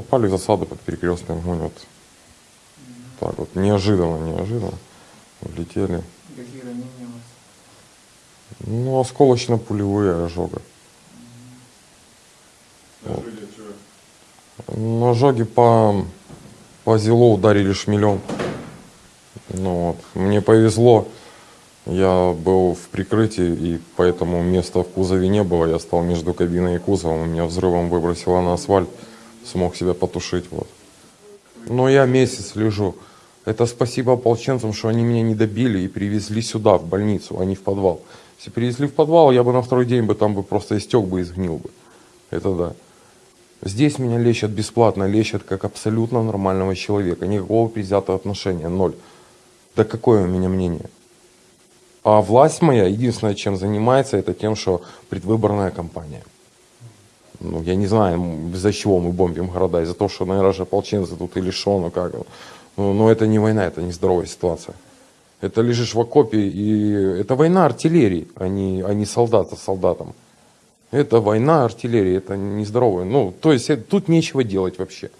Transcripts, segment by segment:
Попали в засаду под перекрестный огонь. Вот так вот, неожиданно, неожиданно. Влетели. Какие ранения у вас? Ну, осколочно-пулевые ожога. Что? Ну, ожоги по, по зелу ударили шмелем. Ну вот, мне повезло. Я был в прикрытии, и поэтому места в кузове не было. Я стал между кабиной и кузовом. Меня взрывом выбросило на асфальт. Смог себя потушить. Вот. Но я месяц лежу. Это спасибо ополченцам, что они меня не добили и привезли сюда, в больницу, а не в подвал. Если привезли в подвал, я бы на второй день бы там бы просто истек бы и сгнил бы. Это да. Здесь меня лечат бесплатно, лечат как абсолютно нормального человека. Никакого предвзятого отношения, ноль. Да какое у меня мнение? А власть моя, единственное, чем занимается, это тем, что предвыборная кампания. Ну, я не знаю, из-за чего мы бомбим города, из-за того, что, наверное, же ополченцы тут или что, ну как. Ну, но это не война, это не здоровая ситуация. Это лежишь в окопе, и это война артиллерии, а не, а не солдата с солдатом. Это война артиллерии, это нездоровая. Ну, то есть э, тут нечего делать вообще.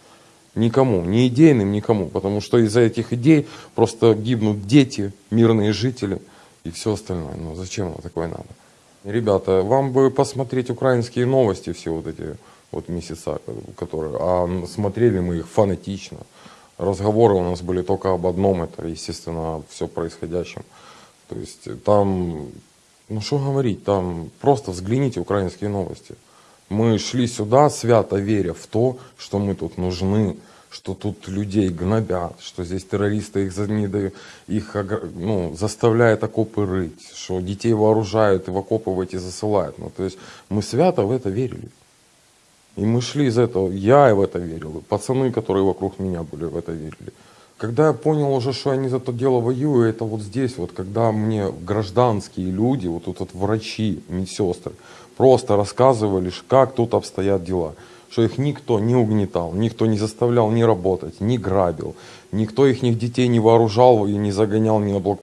Никому, ни идейным, никому. Потому что из-за этих идей просто гибнут дети, мирные жители и все остальное. Ну зачем оно такое надо? Ребята, вам бы посмотреть украинские новости все вот эти вот месяца, которые... А смотрели мы их фанатично. Разговоры у нас были только об одном, это, естественно, все происходящем. То есть там, ну что говорить, там просто взгляните украинские новости. Мы шли сюда, свято веря в то, что мы тут нужны, что тут людей гнобят, что здесь террористы их, не дают- их ну, заставляют окопы рыть, что детей вооружают и в окопы в эти засылают. Ну, то есть мы свято в это верили. И мы шли из этого, я в это верил, и пацаны, которые вокруг меня были, в это верили. Когда я понял уже, что я не за то дело воюю, это вот здесь, вот когда мне гражданские люди, вот тут вот врачи, медсестры, просто рассказывали, как тут обстоят дела. Что их никто не угнетал, никто не заставлял ни работать, не грабил, никто их детей не вооружал и не загонял ни на блок